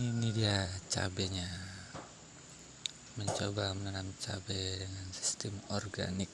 ini dia cabenya. Mencoba menanam cabai dengan sistem organik.